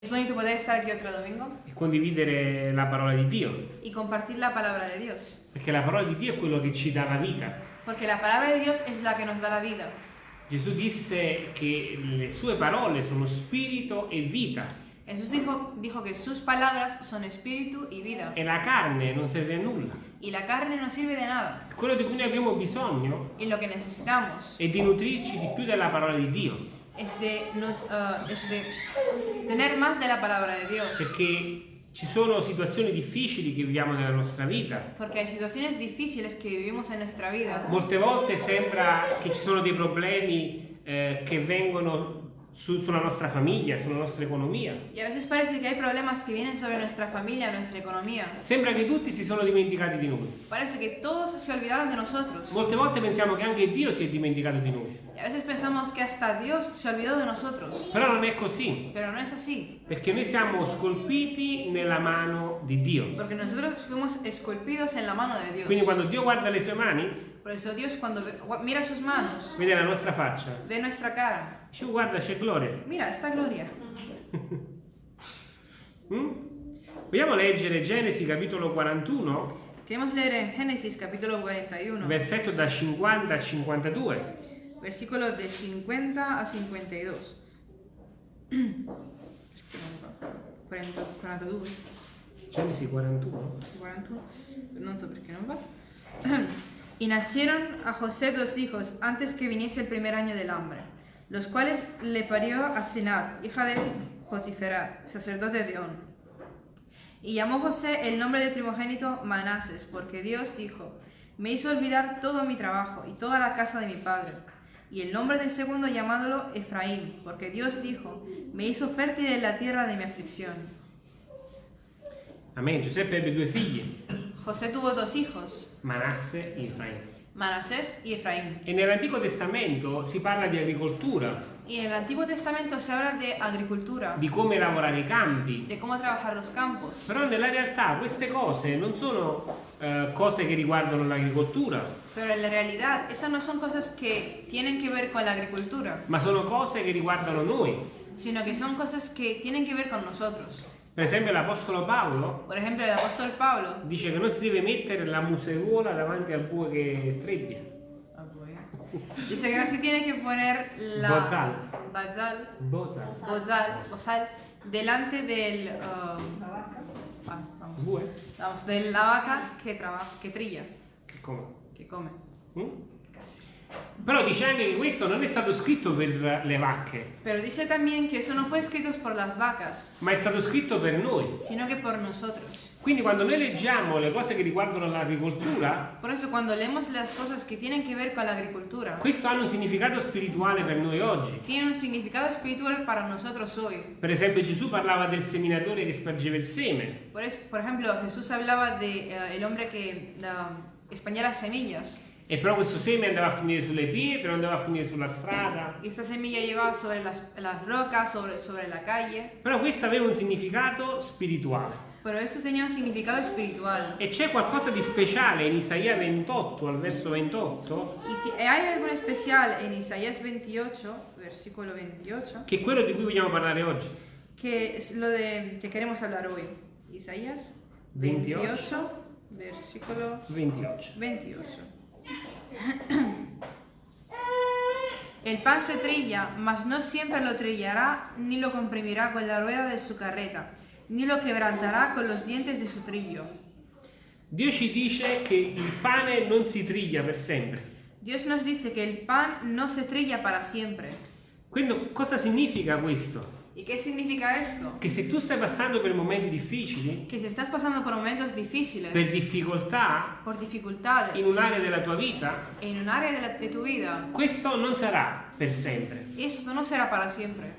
Es bonito poder estar aquí otro domingo e condividere la parola di Dio, y compartir la palabra de Dios. perché la parola di Dio è quello che ci dà la vita. Porque la palabra de Dios es la que nos da la vida. Gesù disse che le sue parole sono spirito e vita Jesús dijo, dijo que sus palabras son espíritu y vida. e la carne non serve a nulla. Y la carne no sirve de nada. Quello di cui noi abbiamo bisogno Y lo que necesitamos è di nutrirci di più della parola di Dio, es de, nos- ah, es de tener más de la palabra de Dios. perché ci sono situazioni difficili che viviamo nella nostra vita. Molte volte sembra che ci sono dei problemi eh, che vengono su- sulla nostra famiglia, sulla nostra economia. Y a veces parece que hay problemas que vienen sobre nuestra familia, nuestra economía. Sembra che tutti si sono dimenticati di noi. Parece que todos se olvidaron de nosotros. Molte volte pensiamo che anche Dio si è dimenticato di noi, Y a veces pensamos que hasta Dios se olvidó de nosotros. però non è così, Pero no es así. perché noi siamo scolpiti nella mano di Dio. Porque nosotros fuimos esculpidos en la mano de Dios. Quindi quando Dio guarda le sue mani, Por eso Dios cuando ve- mira sus manos, vede la nostra faccia, ve nuestra cara. dice "Oh, guarda c'è gloria. Mira, esta gloria. Mm? Vogliamo leggere Genesi capitolo 41, Queremos leer en Génesis capítulo 41, versetto da 50 a 52. versículos de 50 a 52. 40 42. Genesi 41. 41, no sé por qué no va. Y nacieron a José dos hijos antes que viniese el primer año del hambre, los cuales le parió a Sinar, hija de Potiferat, sacerdote de On. Y llamó José el nombre del primogénito Manases, porque Dios dijo, me hizo olvidar todo mi trabajo y toda la casa de mi padre. Y el nombre del segundo llamándolo Efraín, porque Dios dijo, me hizo fértil en la tierra de mi aflicción. Amen. Giuseppe ebbe due figli, José tuvo dos hijos, Manasse e Efraim. Manasés y Efraín. E nell'Antico Testamento si parla di agricoltura, Y en el Antiguo Testamento se habla de agricultura, di come lavorare i campi, de cómo trabajar los campos. però nella realtà queste cose non sono eh, cose che riguardano l'agricoltura, Pero en la realidad, esas no son cosas que tienen que ver con la agricultura, ma sono cose che riguardano noi. sino que son cosas que tienen que ver con nosotros. Per esempio l'Apostolo Paolo Pablo dice che non si deve mettere la museruola davanti al bue che trebbia. dice que no se tiene que poner la Bozal. bazal, Bozal. bozal, bozal delante del um, ah, vamos, Bue? vamos, de la vaca que trabaja, que trilla, Che come? que come. Mm? Però dice anche che questo non è stato scritto per le vacche, Pero dice también que eso no fue escrito por las vacas, ma è stato scritto per noi. sino que por nosotros. Quindi quando noi leggiamo le cose che riguardano l'agricoltura, Por eso cuando leemos las cosas que tienen que ver con la agricultura, questo hanno un significato spirituale per noi oggi. tienen un significado espiritual para nosotros hoy. Per esempio Gesù parlava del seminatore che spargeva il seme. Por, eso, por ejemplo, Jesús hablaba de el hombre que uh, españa las semillas. E però questo seme andava a finire sulle pietre, andava a finire sulla strada. Esta semilla llevaba sobre las, las rocas, sobre, sobre la calle. Però questo aveva un significato spirituale. Pero esto tenía un significado espiritual. E c'è qualcosa di speciale in Isaia 28, al verso 28, Y ti- hay algo especial en Isaías 28, versículo 28, che è quello di cui vogliamo parlare oggi. que es lo de que queremos hablar hoy. Isaías 28, versículo 28. 28. El pan se trilla, mas no siempre lo trillará, ni lo comprimirá con la rueda de su carreta, ni lo quebrantará con los dientes de su trillo. Dio ci dice che il pane non si triglia per sempre. Dios nos dice que el pan no se trilla para siempre. Quindi cosa significa questo? ¿Y qué significa esto? Che se tu stai passando per momenti difficili, Que si estás pasando por momentos difíciles, per difficoltà por dificultades, in un'area della tua vita, en un área de, la- de tu vida, questo non sarà per sempre. esto no será para siempre.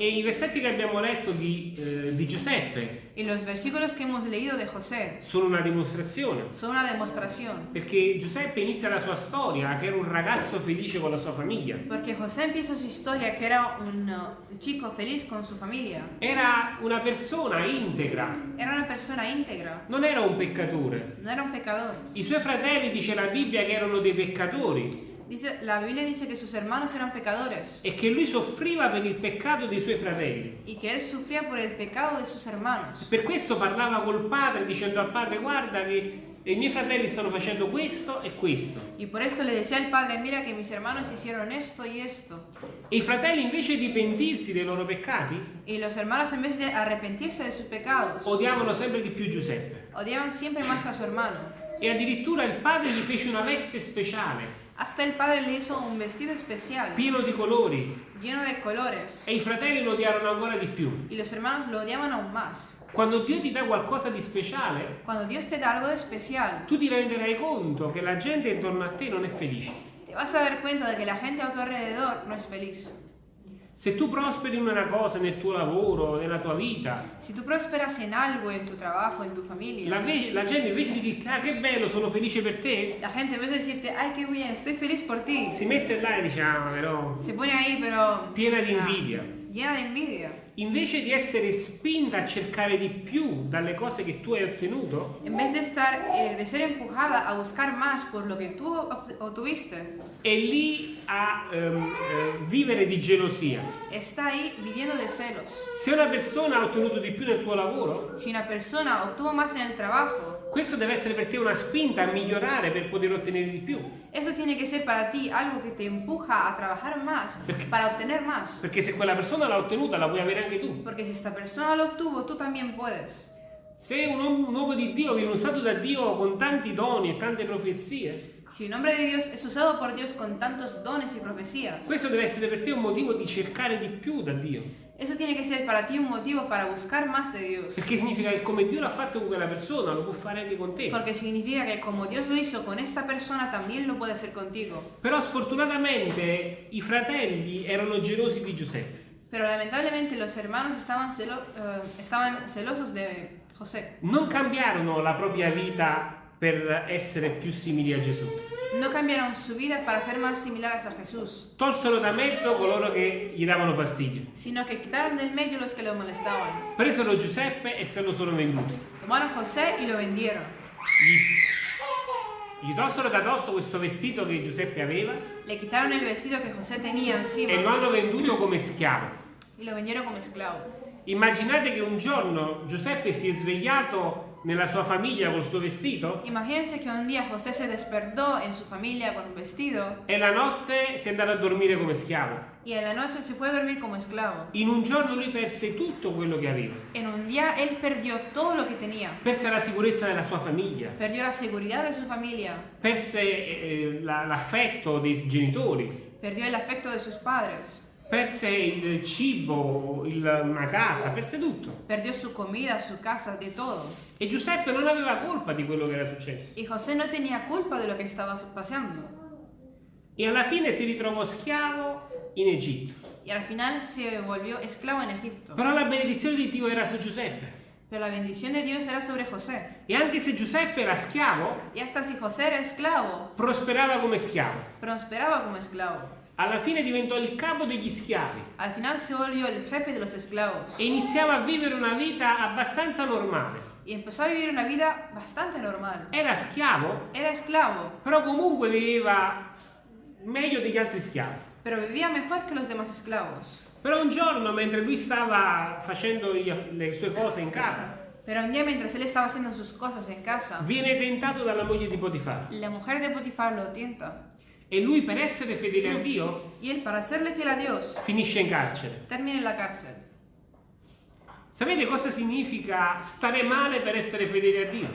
E i versetti che abbiamo letto di, eh, di Giuseppe Y los versículos que hemos leído de José sono una dimostrazione. son una demostración. Perché Giuseppe inizia la sua storia che era un ragazzo felice con la sua famiglia. Porque José empieza su historia que era un, uh, chico feliz con su familia. Era una persona integra, Era una persona íntegra, non era un peccatore. no era un pecador. I suoi fratelli, dice la Bibbia, che erano dei peccatori. Dice, la Biblia dice que sus hermanos eran pecadores e che lui soffriva per il peccato dei suoi fratelli. y que él sufría por el pecado de sus hermanos. Per questo parlava col padre dicendo al padre guarda che i miei fratelli stanno facendo questo e questo. Y por esto le decía al padre, mira que mis hermanos hicieron esto y esto. E i fratelli invece di pentirsi dei loro peccati Y los hermanos en vez de arrepentirse de sus pecados, odiavano sempre di più Giuseppe. odiaban siempre más a su hermano. E addirittura il padre gli fece una veste speciale, Hasta el padre le hizo un vestido especial, pieno di colori, lleno de colores. e i fratelli lo odiarono ancora di più. Y los hermanos lo odiaban aún más. Quando Dio ti dà qualcosa di speciale, especial, tu ti renderai conto che la gente intorno a te non è felice. te vas a dar cuenta de que la gente a tu alrededor no es feliz. Se tu prosperi in una cosa nel tuo lavoro, nella tua vita, Si tú prosperas en algo, en tu trabajo, en tu familia, la, la gente invece di dirti ah che bello, sono felice per te, la gente en vez de decirte, ay, qué bien, estoy feliz por ti, si mette là e dice ah però se pone ahí, pero... piena di ah, invidia. llena de envidia. Invece di essere spinta a cercare di più dalle cose che tu hai ottenuto, En vez de estar, eh, de ser empujada a buscar más por lo que tú obt- obtuviste, è lì a ehm, eh, vivere di gelosia. está ahí viviendo de celos. Se una persona ha ottenuto di più nel tuo lavoro, Si una persona obtuvo más en el trabajo, questo deve essere per te una spinta a migliorare per poter ottenere di più. eso tiene que ser para ti algo que te empuja a trabajar más, para obtener más. Perché se quella persona l'ha ottenuta, la puoi avere anche tu. Porque si esta persona lo obtuvo, tú también puedes. Se un uomo un uomo di Dio viene usato da Dio con tanti doni e tante profezie, Si un hombre de Dios es usado por Dios con tantos dones y profecías, questo deve essere per te un motivo di cercare di più da Dio. eso tiene que ser para ti un motivo para buscar más de Dios. Perché significa che come Dio l'ha fatto con quella persona, lo può fare anche con te. Porque significa que como Dios lo hizo con esta persona, también lo puede hacer contigo. Però sfortunatamente i fratelli erano gelosi di Giuseppe. Pero lamentablemente los hermanos estaban, celo- eh, estaban celosos de José. Non cambiarono la propria vita per essere più simili a Gesù. No cambiaron su vida para ser más similares a Jesús, Tolsero da mezzo coloro che gli davano fastidio. sino que quitaron del medio los que lo molestaban. Presero Giuseppe e se lo sono venduti. Tomaron a José y lo vendieron. Gli, gli tolsero da dosso questo vestito che Giuseppe aveva Le quitaron el vestido que José tenía encima e lo hanno venduto come schiavo. y lo vendieron como esclavo. Immaginate che un giorno Giuseppe si è svegliato nella sua famiglia col suo vestito Imagínense que un día José se despertó en su familia con un vestido e la notte si è andato a dormire come schiavo. y en la noche se fue a dormir como esclavo. In un giorno lui perse tutto quello che aveva. En un día él perdió todo lo que tenía. Perse la sicurezza della sua famiglia, Perdió la seguridad de su familia, perse eh, la- l'affetto dei genitori, perdió el afecto de sus padres, perse il cibo, il- una casa, perse tutto. perdió su comida, su casa, de todo. E Giuseppe non aveva colpa di quello che era successo. Y José no tenía culpa de lo que estaba pasando. E alla fine si ritrovò schiavo in Egitto. Y al final se volvió esclavo en Egipto. Però la benedizione di Dio era su Giuseppe. Pero la bendición de Dios era sobre José. E anche se Giuseppe era schiavo, Y hasta si José era esclavo, prosperava come schiavo. prosperaba como esclavo. Alla fine diventò il capo degli schiavi Al final se volvió el jefe de los esclavos. e iniziava a vivere una vita abbastanza normale. Y empezó a vivir una vida bastante normal. Era schiavo, Era esclavo, però comunque viveva meglio degli altri schiavi. pero vivía mejor que los demás esclavos. Però un giorno, mentre lui stava facendo gli- le sue cose in casa, Pero un día mientras él estaba haciendo sus cosas en casa, viene tentato dalla moglie di Potifar. la mujer de Potifar lo tienta. E lui, per essere fedele a Dio, Y él, para serle fiel a Dios, finisce in carcere. termina en la cárcel. Sapete cosa significa stare male per essere fedele a Dio?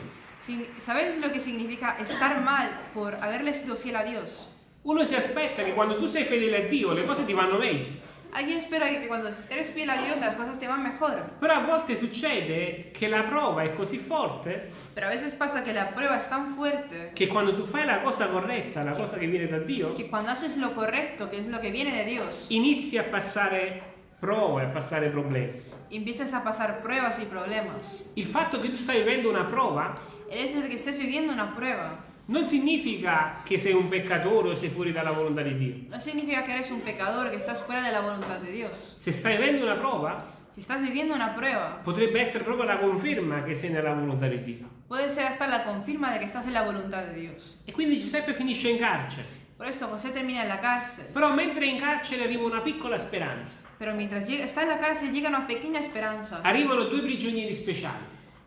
¿Sabéis lo que significa estar mal por haberle sido fiel a Dios? Uno si aspetta che quando tu sei fedele a Dio le cose ti vanno meglio. Alguien espera que cuando eres fiel a Dios las cosas te van mejor. Però a volte succede che la prova è così forte Pero a veces pasa que la prueba es tan fuerte che quando tu fai la cosa corretta, la cosa che viene da Dio, que cuando haces lo correcto, que es lo que viene de Dios, inizi a passare prove, a passare problemi. empiezas a pasar pruebas y problemas. Il fatto che tu stai vivendo una prova El hecho de que estés viviendo una prueba non significa che sei un peccatore o sei fuori dalla volontà di Dio. no significa que eres un pecador, que estás fuera de la voluntad de Dios. Se stai vivendo una prova, Si estás viviendo una prueba, potrebbe essere proprio la conferma che sei nella volontà di Dio. puede ser hasta la confirma de que estás en la voluntad de Dios. E quindi Giuseppe finisce in carcere. Por eso José termina la cárcel. Però mentre in carcere arriva una piccola speranza. Pero mientras llega- está en la cárcel llega una pequeña esperanza. Arrivano due prigionieri speciali,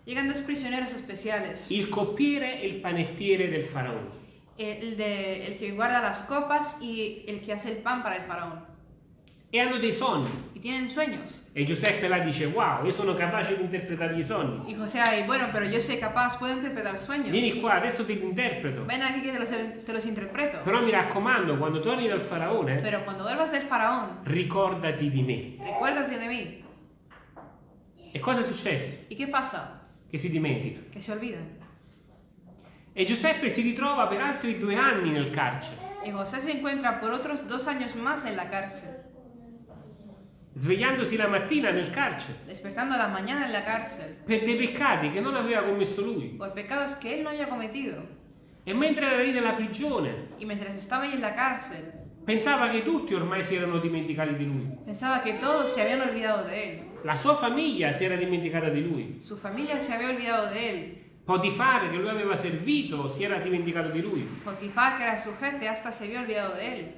Llegan dos prisioneros especiales. il coppiere e il panettiere del faraone. El, de- el que guarda las copas y el que hace el pan para el faraón. E hanno dei sogni. Y tienen sueños. E Giuseppe là dice, wow, io sono capace di interpretare i sogni. Y José ahí, bueno, pero yo soy capaz, puedo interpretar sueños. Vieni qua, adesso te li interpreto. Ven aquí que te los, te los interpreto. Però mi raccomando, quando torni dal faraone, Pero cuando vuelvas del faraón, ricordati di me. recuérdate de mí. E cosa è successo? ¿Y qué pasa? Che si dimentica. Que se olvidan. E Giuseppe si ritrova per altri due anni nel carcere, Y José se encuentra por otros dos años más en la cárcel, svegliandosi la mattina nel carcere despertando la mañana en la cárcel, per dei peccati che non aveva commesso lui. por pecados que él no había cometido. E mentre era lì nella prigione, Y mientras estaba ahí en la cárcel, pensava che tutti ormai si erano dimenticati di lui. pensaba que todos se habían olvidado de él. La sua famiglia si era dimenticata di lui. Su familia se había olvidado de él. Potifare, che lui aveva servito, si era dimenticato di lui. Potifar, que era su jefe, hasta se había olvidado de él.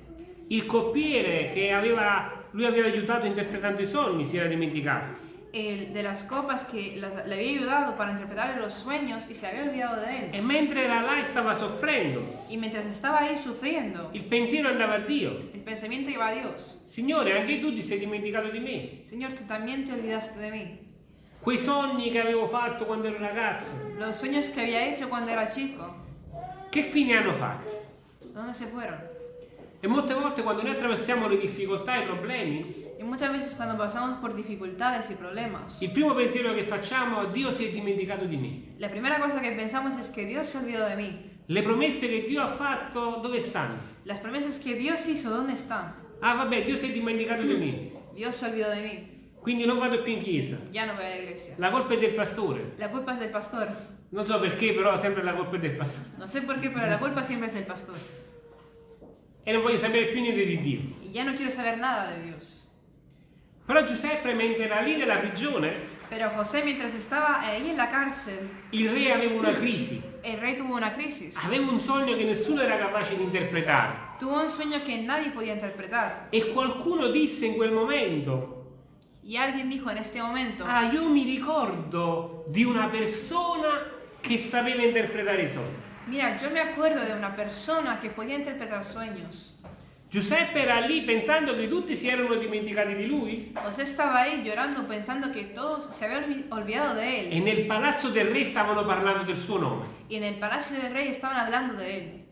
Il coppiere che aveva, lui aveva aiutato interpretando i sogni, si era dimenticato. El de las copas que la- le había ayudado para interpretar los sueños y se había olvidado de él. E mentre era là stava soffrendo, Y mientras estaba ahí sufriendo, il pensiero andava a Dio. el pensamiento iba a Dios. Signore, anche tu ti sei dimenticato di me. Señor, tú también te olvidaste de mí. Quei sogni che avevo fatto quando ero ragazzo, Los sueños que había hecho cuando era chico, che fine hanno fatto? ¿dónde se fueron? E molte volte quando noi attraversiamo le difficoltà e i problemi, Y muchas veces cuando pasamos por dificultades y problemas, il primo pensiero che facciamo è Dio si è dimenticato di me. la primera cosa que pensamos es que Dios se olvidó de mí. Le promesse che Dio ha fatto dove stanno? Las promesas que Dios hizo, ¿dónde están? Ah vabbè, Dio si è dimenticato di me. Dios se olvidó de mí. Quindi non vado più in chiesa. Ya no voy a la iglesia. La colpa è del pastore. La culpa es del pastor. Non so perché, però sempre la colpa è del pastore. No sé por qué, pero la culpa siempre es del pastor. E non voglio sapere più niente di Dio. Y ya no quiero saber nada de Dios. Però Giuseppe, mentre era lì nella prigione, Pero José, mientras estaba ahí en la cárcel, il re aveva una crisi. el rey tuvo una crisis. Aveva un sogno che nessuno era capace di interpretare. Tuvo un sueño que nadie podía interpretar. E qualcuno disse in quel momento, Y alguien dijo en este momento, ah, io mi ricordo di una persona che sapeva interpretare i sogni. mira, yo me acuerdo de una persona que podía interpretar sueños. Giuseppe era lì pensando che tutti si erano dimenticati di lui José estaba ahí llorando pensando que todos se habían olvi- olvidado de e él. nel palazzo del re stavano parlando del suo nome. Y en el palacio del rey estaban hablando de él.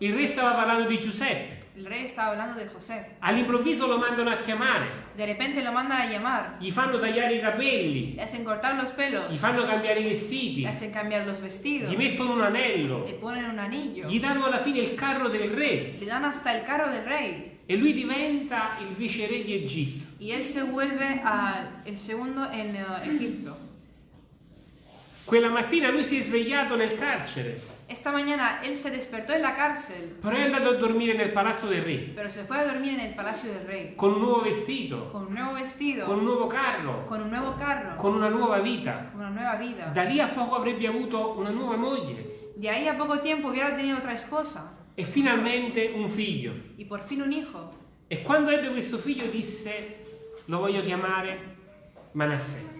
Il re stava parlando di Giuseppe. El rey estaba hablando de José. All'improvviso lo mandano a chiamare, De repente lo mandan a llamar. gli fanno tagliare i capelli, Le hacen cortar los pelos. gli fanno cambiare i vestiti, Le hacen cambiar los vestidos. gli mettono un anello, Le ponen un anillo. gli danno alla fine il carro del re Le dan hasta el carro del rey. e lui diventa il viceré di Egitto. Y él se vuelve al el segundo en eh, Egipto. Quella mattina lui si è svegliato nel carcere, Esta mañana él se despertó en la cárcel, però è andato a dormire nel palazzo del re, pero se fue a dormir en el palacio del rey. con un nuovo vestito, Con un nuevo con un vestido, nuovo carro, con un nuevo carro, con una nuova vita. con una nueva vida. Da lì a poco avrebbe avuto una nuova moglie De ahí a poco tiempo hubiera tenido otra esposa e finalmente un figlio. y por fin un hijo. E quando ebbe questo figlio disse, lo voglio chiamare Manasseh.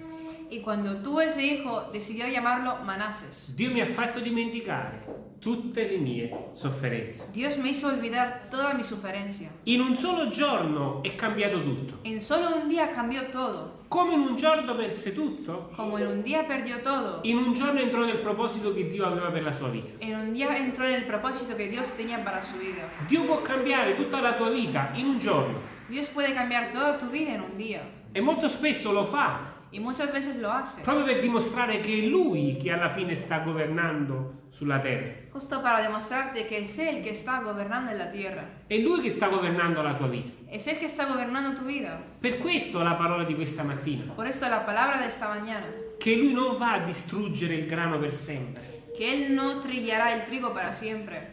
Y cuando tuvo ese hijo decidió llamarlo Manases. Dio mi ha fatto dimenticare tutte le mie sofferenze. Dios me hizo olvidar toda mi suferencia. In un solo giorno è cambiato tutto. En solo un día cambió todo. Come in un giorno perse tutto, Como en un día perdió todo. in un giorno entrò nel proposito che Dio aveva per la sua vita. En un día entró en el propósito que Dios tenía para su vida. Dio può cambiare tutta la tua vita in un giorno Dios puede cambiar toda tu vida en un día. e molto spesso lo fa Y muchas veces lo hace. proprio per dimostrare che è Lui che alla fine sta governando sulla terra. Justo para demostrarte que es Él que está gobernando en la tierra. È Lui che sta governando la tua vita. Es Él que está gobernando tu vida. Per questo la parola di questa mattina, Por eso la palabra de esta mañana. che Lui non va a distruggere il grano per sempre. Que Él no trillará el trigo para siempre.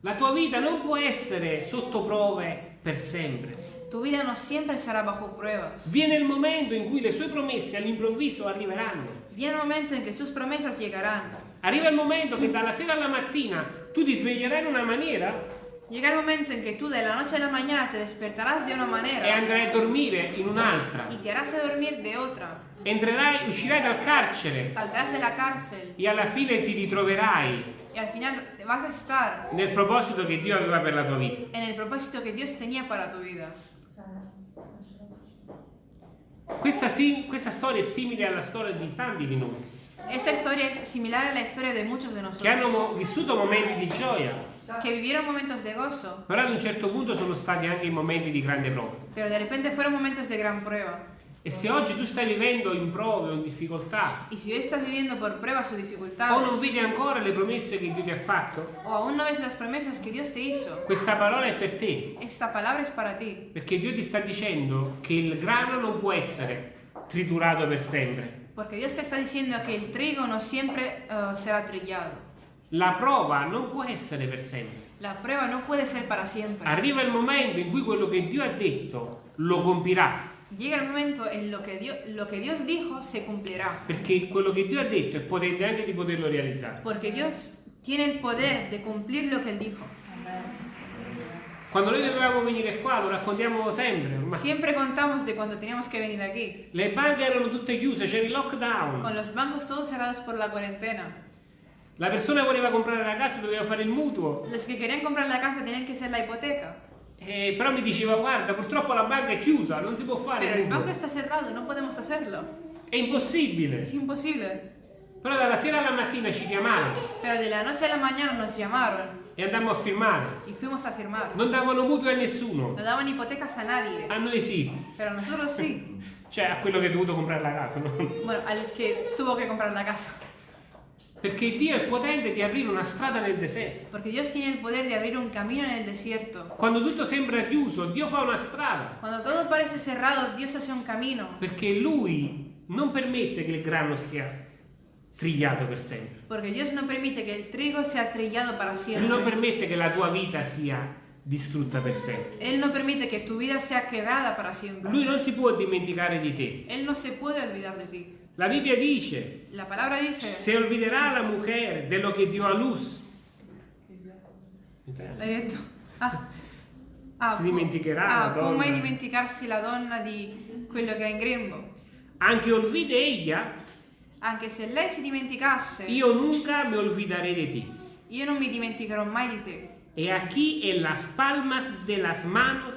La tua vita non può essere sotto prove per sempre. Tu vida no siempre será bajo pruebas. Viene il momento in cui le sue promesse all'improvviso arriveranno. Viene el momento en que sus promesas llegarán. Arriva il momento che dalla sera alla mattina tu ti sveglierai in una maniera Llega el momento en que tú de la noche a la mañana te despertarás de una e manera andrai a dormire in un'altra. y te harás a dormir de otra. Entrerai, uscirai dal carcere Saldrás de la cárcel e alla fine ti ritroverai y al final vas a estar nel proposito che Dio aveva per la tua vita. en el propósito que Dios tenía para tu vida. Questa, sim- questa storia è simile alla storia di tanti di noi Esta historia es similar a la historia de muchos de che hanno vissuto momenti di gioia, que vivieron momentos de gozo, però ad un certo punto sono stati anche momenti di grande prova. pero de repente fueron momentos de gran prueba. E se oggi tu stai vivendo in prove o in difficoltà, Y si hoy estás viviendo por pruebas o o non dificultades, vedi ancora le promesse che Dio ti ha fatto, o aún no ves las promesas que Dios te hizo, questa parola è per te. esta palabra es para ti. Perché Dio ti sta dicendo che il grano non può essere triturato per sempre. Porque Dios te está diciendo que el trigo no siempre eh, será trillado. La prova non può essere per sempre. La prueba no puede ser para siempre. Arriva il momento in cui quello che Dio ha detto lo compirà. Llega el momento en lo que Dios, lo Dios dijo se cumplirá. Perché quello che Dio ha detto è potente anche di poterlo realizzare. Porque Dios tiene el poder de cumplir lo que Él dijo. Quando noi dovevamo venire qua, lo raccontiamo sempre. ormai. Siempre contamos de cuando teníamos que venir aquí. Le banche erano tutte chiuse, c'era il Con lockdown. los bancos todos cerrados por la cuarentena. La persona voleva comprare la casa, doveva fare il mutuo. Los que querían comprar la casa tenían que ser la hipoteca. Eh, però mi diceva, guarda, purtroppo la banca è chiusa, non si può fare Pero il el banco está cerrado, no podemos hacerlo. È impossibile. Es imposible. Però dalla sera alla mattina ci chiamarono Pero de la noche a la mañana nos llamaron e andammo a firmare. y fuimos a firmar. Non davano mutuo a nessuno. No daban hipotecas a nadie. A noi sì. Pero a nosotros sí. Cioè a quello che ha dovuto comprare la casa, no? Bueno, al que tuvo que comprar la casa. Perché Dio è potente di aprire una strada nel deserto. Porque Dios tiene el poder de abrir un camino en el desierto. Quando tutto sembra chiuso, Dio fa una strada. Cuando todo parece cerrado, Dios hace un camino. Perché Lui non permette che il grano sia trigliato per sempre. Porque Dios no permite que el trigo sea trillado para Lui siempre. non permette che la tua vita sia distrutta per sempre. Él no permite que tu vida sea quebrada para siempre. Lui non si può dimenticare di te. Él no se puede olvidar de ti. La Bibbia dice, La palabra dice, se olviderà la mujer de lo che dio a luz. l'hai detto? Ah, ah, Si dimenticherà ah, la può donna. mai dimenticarsi la donna di quello che ha in grembo? Anche olvide ella, Anche se lei si dimenticasse, io nunca me olvidaré de ti. io non mi dimenticherò mai di te. Y aquí en las palmas de las manos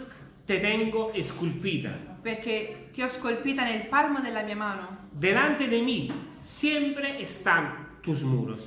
te tengo esculpida. Perché ti ho scolpita nel palmo della mia mano. Delante de mí siempre están tus muros.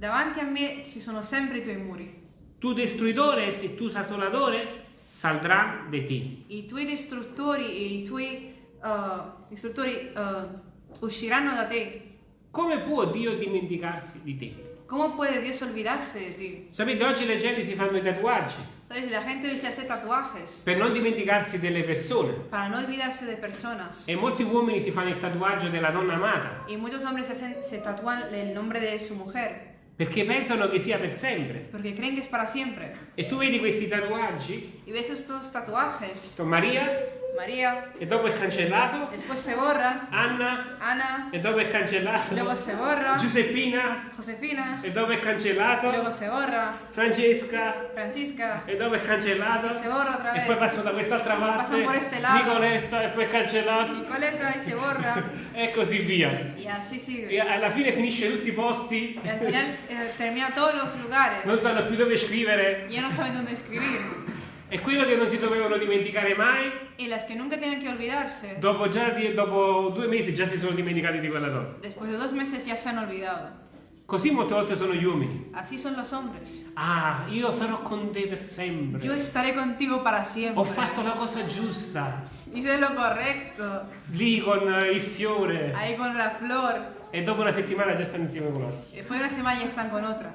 Davanti a me ci sono sempre i tuoi muri. Tus destruidores y tus asoladores saldrán de ti. I tuoi distruttori e i tuoi uh, distruttori uh, usciranno da te. Come può Dio dimenticarsi di te? ¿Cómo puede Dios olvidarse de ti? Sapete, oggi le gente si fanno i tatuaggi ¿Sabes? La gente hoy se hace tatuajes per non dimenticarsi delle persone. para no olvidarse de personas. E molti uomini si fanno il tatuaggio della donna amata Y muchos hombres se, hacen- se tatúan el nombre de su mujer perché pensano che sia per sempre. porque creen que es para siempre. E tu vedi questi tatuaggi, ves estos tatuajes. sto Maria, María, e dopo è cancellato, después se borra. Anna, Ana, e dopo è cancellato, luego se borra. Giuseppina, Josefina, e dopo è cancellato, luego se borra. Francesca, Francisca, e dopo è cancellato, y se borra otra e vez. poi passo da quest'altra parte, pasan por este lado. Nicoletta, e poi è cancellato, Nicoleta y se borra. e così via. Y así E sigue. alla fine finisce tutti i posti, Y al final eh, termina todos los lugares. non sanno più dove scrivere, Y ya no saben dónde escribir. e quello che non si dovevano dimenticare mai, Y las que nunca tienen que olvidarse, dopo, già dopo due mesi già si sono dimenticati di quella donna. después de dos meses ya se han olvidado. Così molte volte sono gli uomini. Así son los hombres. Ah, io sarò con te per sempre. Yo estaré contigo para siempre. Ho fatto la cosa giusta. Hice lo correcto. Lì con il fiore. Ahí con la flor. E dopo una settimana già stanno insieme con l'altro. Después de una semana ya están con otra.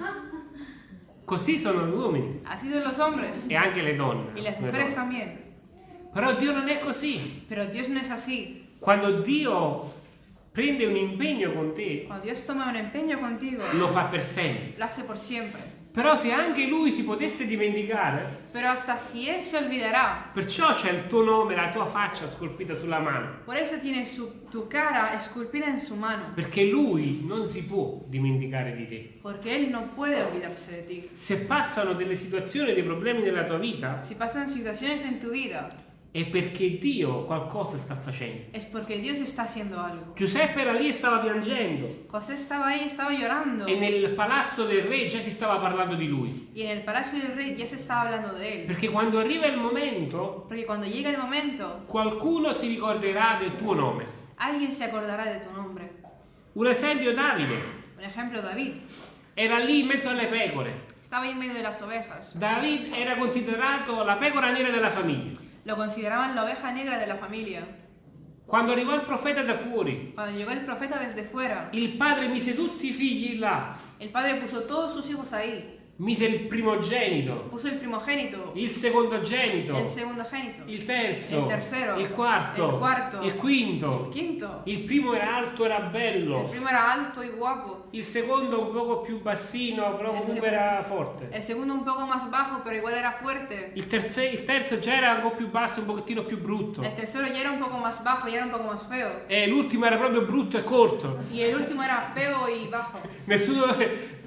Così sono gli uomini. Así son los hombres. E anche le donne. Y las mujeres también. Però Dio non è così. Pero Dios no es así. Quando Dio prende un impegno con te, Cuando Dios toma un empeño contigo, lo fa per sempre. lo hace por siempre. Però se anche lui si potesse dimenticare, Pero hasta si él se olvidará, perciò c'è il tuo nome, la tua faccia scolpita sulla mano. por eso tiene su- tu cara esculpida en su mano, Perché lui non si può dimenticare di te. porque él no puede olvidarse de ti. Se passano delle situazioni, dei problemi nella tua vita, Si pasan situaciones en tu vida, è perché Dio qualcosa sta facendo. es porque Dios está haciendo algo. Giuseppe era lì e stava piangendo José estaba ahí, estaba llorando, e nel palazzo del re già si stava parlando di lui. y en el palacio del rey ya se estaba hablando de él. Perché quando arriva il momento, Porque cuando llegue el momento, qualcuno si ricorderà del tuo nome. alguien se acordará de tu nombre. Un esempio, Davide. Por ejemplo, David. Era lì in mezzo alle pecore. Estaba ahí en medio de las ovejas. David era considerato la pecora nera della famiglia. Lo consideraban la oveja negra de la familia. Quando arrivò il profeta da fuori, Cuando llegó el profeta desde fuera, il padre mise tutti i figli là, el padre puso todos sus hijos ahí. Mise il primogenito, Puso el primogénito, il secondogenito, el segundogénito, il terzo, el tercero, il quarto, el cuarto, il quinto. el quinto. Il primo era alto, era El bello. primo era alto y guapo. Il secondo un poco più bassino, però Il comunque era forte. El segundo un poco más bajo, pero igual era fuerte. Il, terze- il terzo già era un po' più basso, un pochettino più brutto. El tercero ya era un poco más bajo, ya era un poco más feo. E l'ultimo era proprio brutto e corto. Y el último era feo y bajo. Nessuno...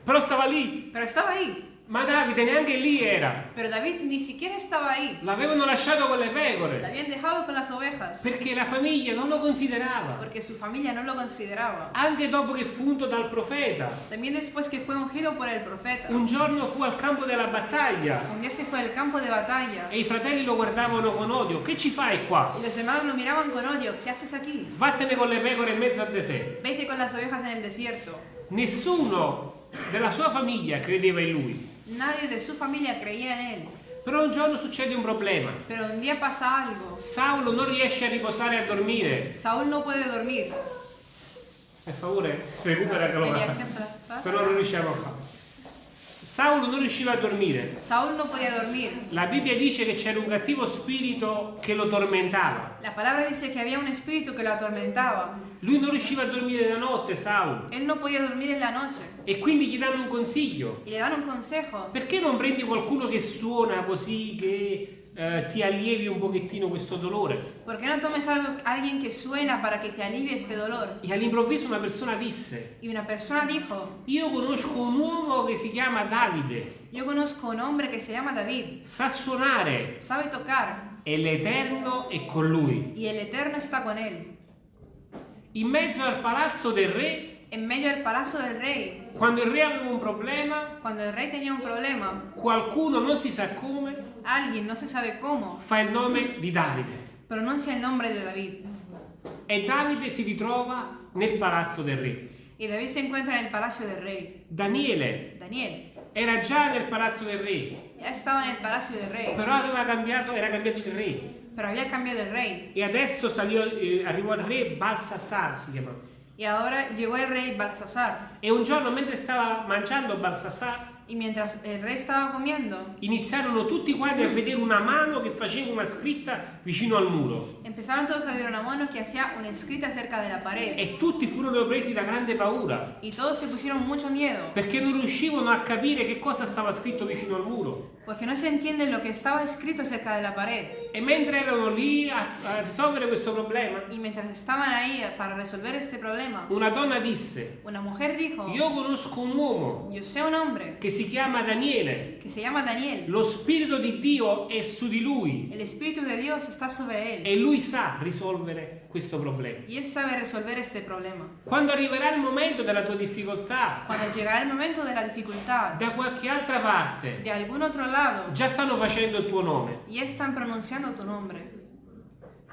Però stava lì. Pero estaba ahí. Ma Davide neanche lì era. Pero David ni siquiera estaba ahí. L'avevano lasciato con le pecore. habían dejado con las ovejas. Perché la famiglia non lo considerava. Porque su familia no lo consideraba. Anche dopo che fu unto dal profeta. También después que fue ungido por el profeta. Un giorno fu al campo della battaglia. Un día se fue al campo de batalla. E i fratelli lo guardavano con odio. Che ci fai qua? Y los hermanos lo miraban con odio. ¿Qué haces aquí? Vattene con le pecore in mezzo al deserto. Vete con las ovejas en el desierto. Nessuno della sua famiglia credeva in lui. Nadie de su familia creía en él. Però un giorno succede un problema. Pero un día pasa algo. Saulo non riesce a riposare e a dormire. Saúl no puede dormir. Per favore, recupera ¿sabes? Però non riusciamo a farlo. Saulo non riusciva a dormire. Saúl no podía dormir. La Bibbia dice che c'era un cattivo spirito che lo tormentava. La palabra dice que había un espíritu que lo atormentaba. Lui non riusciva a dormire la notte, Saulo. Él no podía dormir en la noche. E quindi gli danno un consiglio. Y le dan un consejo. Perché non prendi qualcuno che suona così che eh, ti allievi un pochettino questo dolore? ¿Por qué no tomes algo, alguien que suena para que te alivie este dolor? E all'improvviso una persona disse, Y una persona dijo, io conosco un uomo che si chiama Davide, yo conozco un hombre que se llama David, sa suonare sabe tocar e l'Eterno è con lui. y el Eterno está con él. In mezzo al palazzo del re, En medio del palacio del rey, quando il re aveva un problema, cuando el rey tenía un problema, qualcuno non si sa come alguien, no se sabe cómo, fa il nome di Davide. pronuncia el nombre de David. E Davide si ritrova nel palazzo del re. Y David se encuentra en el palacio del rey. Daniele Daniel era già nel palazzo del re, ya estaba en el palacio del rey, però aveva cambiato, era cambiato il re. pero había cambiado el rey. E adesso salió- eh, arrivò il re Balsassar, si chiama. Y ahora llegó el rey Balsasar. E un giorno mentre stava mangiando Balsassar, Y mientras el rey estaba comiendo, iniziarono tutti quanti a vedere una mano che faceva una scritta vicino al muro. empezaron todos a ver una mano que hacía una escrita cerca de la pared. E tutti furono presi da grande paura, Y todos se pusieron mucho miedo, perché non riuscivano a capire che cosa stava scritto vicino al muro. porque no se entiende lo que estaba escrito cerca de la pared. E mentre erano lì a, a risolvere questo problema, Y mientras estaban ahí para resolver este problema, una donna disse, una mujer dijo, io conosco un uomo yo sé un hombre che si chiama Daniele, que se llama Daniel. lo spirito di Dio è su di lui El Espíritu de Dios está sobre él e lui sa risolvere questo problema. y él sabe resolver este problema. Quando arriverà il momento della tua difficoltà, Cuando llegará el momento de la dificultad, da qualche altra parte, de algún otro lado, già stanno facendo il tuo nome. ya están pronunciando tu nombre.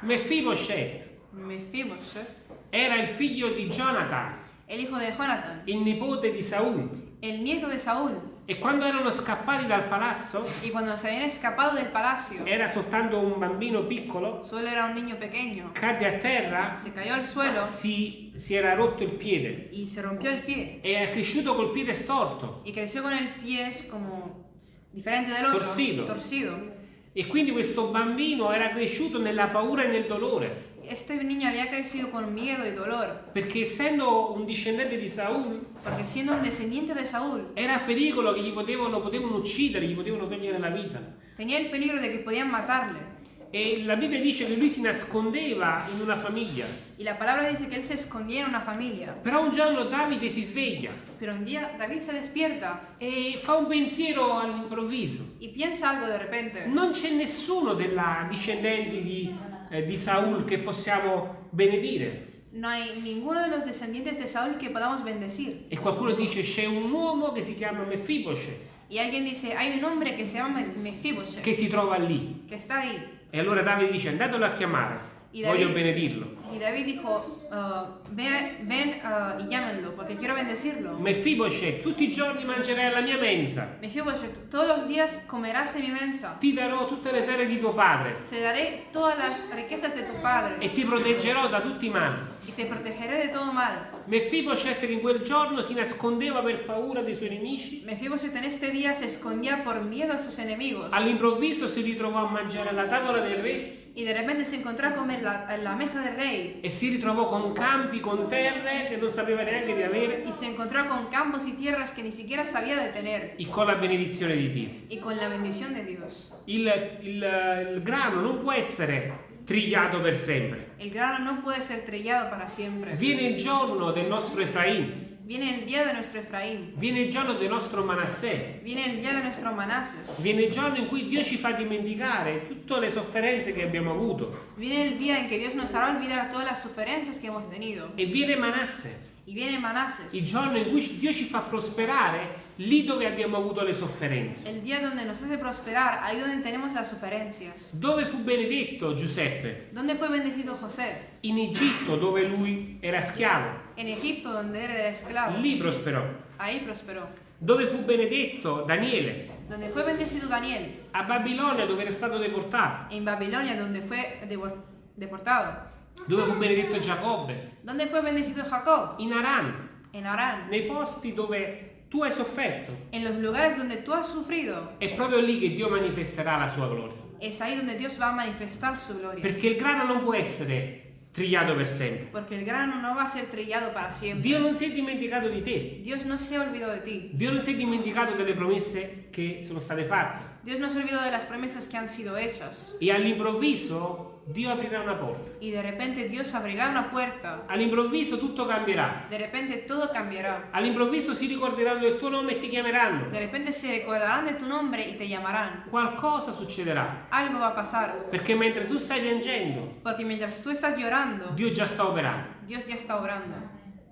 Mephibosheth Mefibosheth, era il figlio di Jonathan, el hijo de Jonathan, il nipote di Saul. el nieto de Saúl. E quando erano scappati dal palazzo, Y cuando se habían escapado del palacio, era soltanto un bambino piccolo, solo era un niño pequeño, cadde a terra, se cayó al suelo si, si era rotto il piede y se rompió el pie. e è cresciuto col piede storto. Y creció con el pie como diferente del otro, Torcido. torcido. E quindi questo bambino era cresciuto nella paura e nel dolore. Este niño había crecido con miedo y dolor, perché essendo un discendente di Saul porque siendo un descendiente de Saúl, era a pericolo che gli potevano, lo potevano uccidere, gli potevano togliere la vita. tenía el peligro de que podían matarle. E la Bibbia dice che lui si nascondeva in una famiglia. Y la palabra dice que él se escondía en una familia. Però un giorno Davide si sveglia Pero un día David se despierta e fa un pensiero all'improvviso. y piensa algo de repente. Non c'è nessuno della discendenti di, eh, di Saul che possiamo benedire. No hay ninguno de los descendientes de Saúl que podamos bendecir. E qualcuno dice c'è un uomo che si chiama Mefiboshe Y alguien dice, hay un hombre que se llama Mefiboshe, che si trova lì. que está ahí. E allora Davide dice andatelo a chiamare, Y voglio David- benedirlo. Y David dijo, "Ah, ve- ven ah, y llámenlo, porque quiero bendecirlo. Mefiboshe, tutti i giorni mangerai alla mia mensa. Mefiboshe, todos los días comerás de mi mensa. Ti darò tutte le terre di tuo padre Te daré todas las riquezas de tu padre e ti proteggerò da tutti i mali. y te protegeré de todo mal. Mefiboshe che in quel giorno si nascondeva per paura dei suoi nemici, Mefiboshe en este día se escondía por miedo a sus enemigos all'improvviso si ritrovò a mangiare alla tavola del re y de repente se encontró a comer la- la mesa del rey e si ritrovò con campi, con terre che non sapeva neanche di avere y se encontró con campos y tierras que ni siquiera sabía de tener e con la benedizione di Dio. y con la bendición de Dios. Il, il- il grano non può essere trigliato per sempre. El grano no puede ser trillado para siempre. Viene il giorno del nostro Efraim, Viene el día de nuestro Efraín, viene il giorno del nostro Manassè, viene el día de nuestro Manases, viene il giorno in cui Dio ci fa dimenticare tutte le sofferenze che abbiamo avuto. Viene el día en que Dios nos hará olvidar todas las sufrencias que hemos tenido. e viene Manassè, Manases, il giorno in cui Dio ci fa prosperare lì dove abbiamo avuto le sofferenze. el día donde nos hace prosperar, ahí donde tenemos las sufrencias. Dove fu benedetto Giuseppe? ¿Dónde fue bendecido José? In Egitto dove lui era schiavo, En Egipto, donde era esclavo. lì prosperò. Ahí prosperó. Dove fu benedetto Daniele? Donde fue bendecido Daniel. A Babilonia dove era stato deportato. En Babilonia, donde fue devor- deportado. Dove fu benedetto Giacobbe? ¿Dónde fue bendecido Jacob? In Aran, En Arán. nei posti dove tu hai sofferto. En los lugares donde tú has sufrido. È proprio lì che Dio manifesterà la sua gloria. Es ahí donde Dios va a manifestar su gloria. Perché il grano non può essere trigliato per sempre. Porque el grano no va a ser trillado para siempre. Dio non si è dimenticato di te. Dios no se olvidó de ti. Dio non si è dimenticato delle promesse che sono state fatte. Dios no se olvidó de las promesas que han sido hechas. E all'improvviso Dio aprirà una porta. Y de repente Dios abrirá una puerta. All'improvviso tutto cambierà. De repente todo cambiará. All'improvviso si ricorderanno del tuo nome e ti chiameranno. De repente se recordarán de tu nombre y te llamarán. Qualcosa succederà. Algo va a pasar. Perché mentre tu stai piangendo, Porque mientras tú estás llorando, Dio già sta operando. Dios ya está obrando.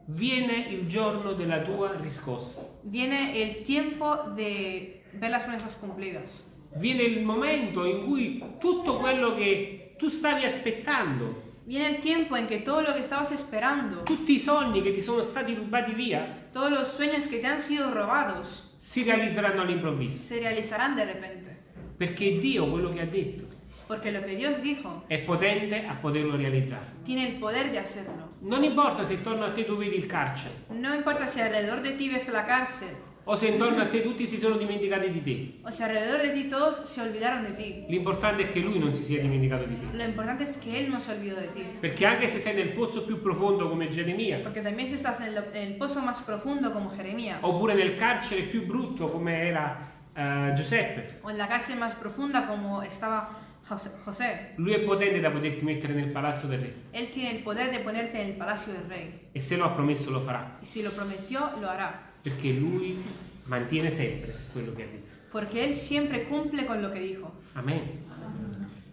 Viene il giorno della tua riscossa. Viene el tiempo de ver las promesas cumplidas. Viene il momento in cui tutto quello che tu stavi aspettando, Viene el tiempo en que todo lo que estabas esperando, tutti i sogni che ti sono stati rubati via, todos los sueños que te han sido robados, si realizzeranno all'improvviso. se realizarán de repente. Perché Dio quello che ha detto Porque lo que Dios dijo è potente a poterlo realizzare. tiene el poder de hacerlo. Non importa se intorno a te tu vedi il carcere No importa si alrededor de ti ves la cárcel o se intorno a te tutti si sono dimenticati di te. o si alrededor de ti todos se olvidaron de ti. L'importante è che lui non si sia dimenticato di te. Lo importante es que Él no se olvidó de ti. Perché anche se sei nel pozzo più profondo come Geremia, Porque también si estás en, lo- en el pozo más profundo como Jeremías oppure nel carcere più brutto come era eh, Giuseppe, o en la cárcel más profunda como estaba José, lui è potente da poterti mettere nel palazzo del re. Él tiene el poder de ponerte en el palacio del rey. E se lo ha promesso lo farà, Y si lo prometió, lo hará. Perché lui mantiene sempre quello che ha detto. Porque Él siempre cumple con lo que dijo. Amen.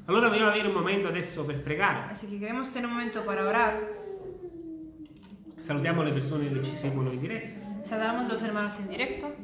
Allora vogliamo avere un momento adesso per pregare. Así que queremos tener un momento para orar. Salutiamo le persone che ci seguono in diretta. Saludamos los hermanos en directo.